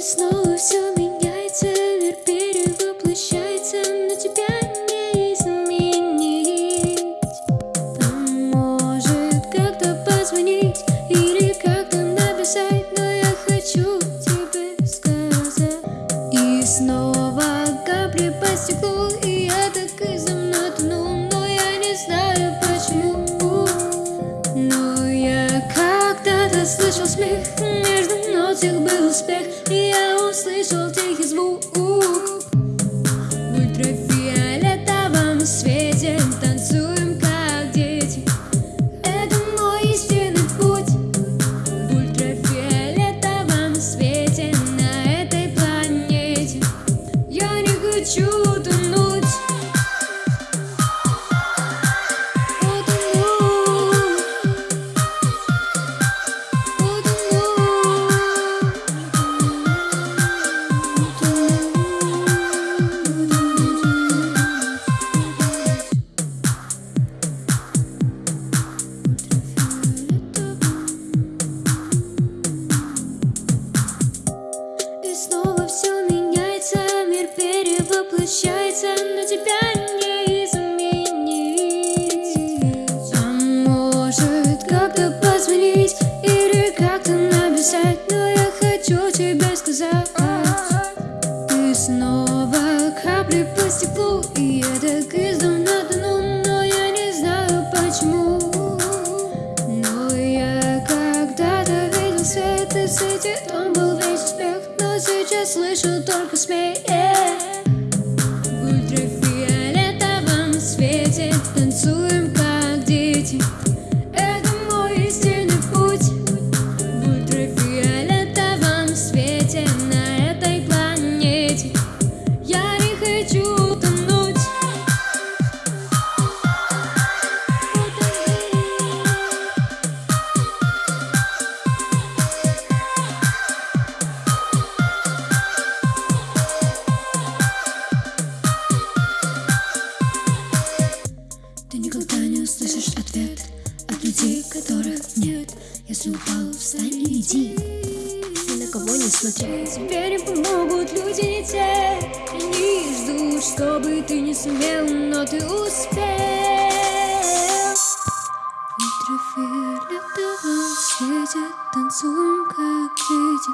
И снова все меняется, мир перевоплощается, но тебя не изменить. Может как-то позвонить или как-то написать, но я хочу тебе сказать. И снова капли по стеклу, и я так и земно тону, но я не знаю почему. Но я когда-то слышал смех их был успех И я услышал тихий звук В ультрафиолетовом перевоплощается, но тебя не изменить. А может как-то позвонить или как-то написать, но я хочу тебе сказать. Ты снова капли по стеклу, и так издавна свет, и в свете он был весь успех, но сейчас слышу только смех. На этой планете. Я не хочу тонуть. Ты никогда не услышишь ответ от людей, которых нет. Если упал, встань и иди. Кого не смотри Тебе не помогут люди не те. Они ждут, чтобы ты не сумел, но ты успел. В ультрафиолетовом свете танцуем как дети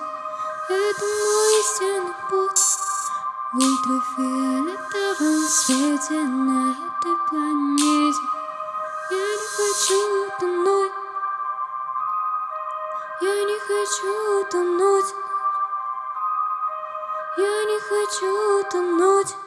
Это мой истинный путь. В ультрафиолетовом свете на этой планете. Я не хочу хочу тонуть, я не хочу тонуть.